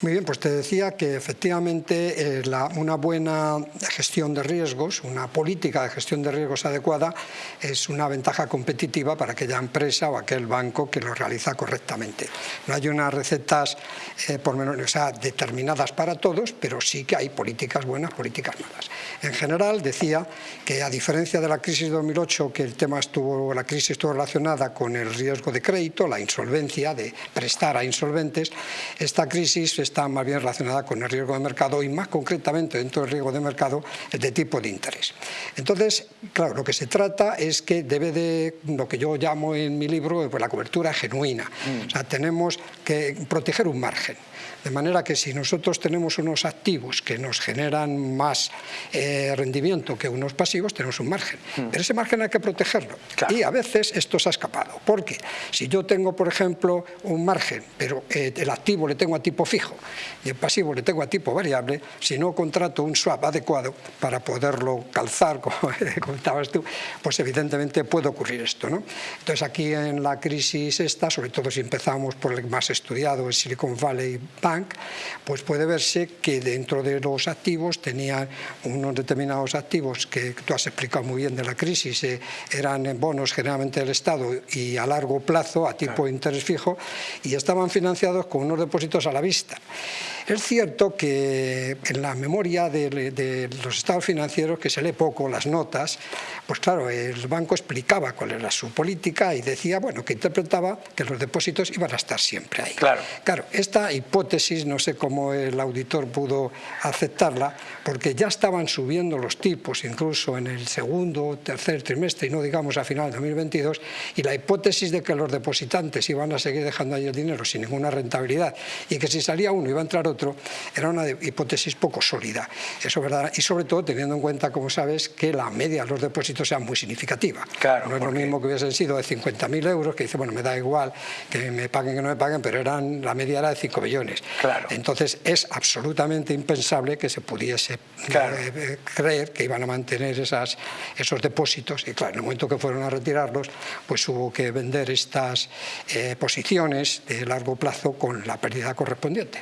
Muy bien, pues te decía que efectivamente eh, una buena gestión de riesgos, una política de gestión de riesgos adecuada es una ventaja competitiva para aquella empresa o aquel banco que lo realiza correctamente. No hay unas recetas eh, por menos, determinadas para todos, pero sí que hay políticas buenas, políticas malas. En general decía que a diferencia de la crisis de 2008, que el tema estuvo, la crisis estuvo relacionada con el riesgo de crédito, la insolvencia, de prestar a insolventes, esta crisis está más bien relacionada con el riesgo de mercado y más concretamente dentro del riesgo de mercado el de tipo de interés. Entonces, claro, lo que se trata es que debe de, lo que yo llamo en mi libro, pues la cobertura genuina. Mm. O sea, tenemos que proteger un margen. De manera que si nosotros tenemos unos activos que nos generan más eh, rendimiento que unos pasivos, tenemos un margen. Mm. Pero ese margen hay que protegerlo. Y a veces esto se ha escapado. Porque si yo tengo, por ejemplo, un margen, pero eh, el activo le tengo a tipo fijo y el pasivo le tengo a tipo variable, si no contrato un swap adecuado para poderlo calzar, como comentabas tú, pues evidentemente puede ocurrir esto. ¿no? Entonces aquí en la crisis esta, sobre todo si empezamos por el más estudiado, el Silicon Valley Bank, pues puede verse que dentro de los activos tenían unos determinados activos que tú has explicado muy bien de la crisis, eh, eran bonos generalmente del Estado y a largo plazo, a tipo de interés fijo, y estaban financiados con unos depósitos a la vista. Es cierto que en la memoria de, los estados financieros, que se lee poco, las notas, pues claro, el banco explicaba cuál era su política y decía, bueno, que interpretaba que los depósitos iban a estar siempre ahí. Claro. Claro, esta hipótesis, no sé cómo el auditor pudo aceptarla, porque ya estaban subiendo los tipos, incluso en el segundo o tercer trimestre, y no digamos a final de 2022, y la hipótesis de que los depositantes iban a seguir dejando ahí el dinero sin ninguna rentabilidad, y que si salía uno iba a entrar otro, era una hipótesis poco sólida. Eso verdad, y sobre todo teniendo en cuenta, como sabes, que la media de los depósitos sea muy significativa. Claro, no es lo mismo que hubiesen sido de 50.000 euros, que dice, bueno, me da igual que me paguen que no me paguen, pero eran, la media era de 5 millones. Claro. Entonces es absolutamente impensable que se pudiese eh, eh, creer que iban a mantener esas, esos depósitos y claro, en el momento que fueron a retirarlos, pues hubo que vender estas eh, posiciones de largo plazo con la pérdida correspondiente.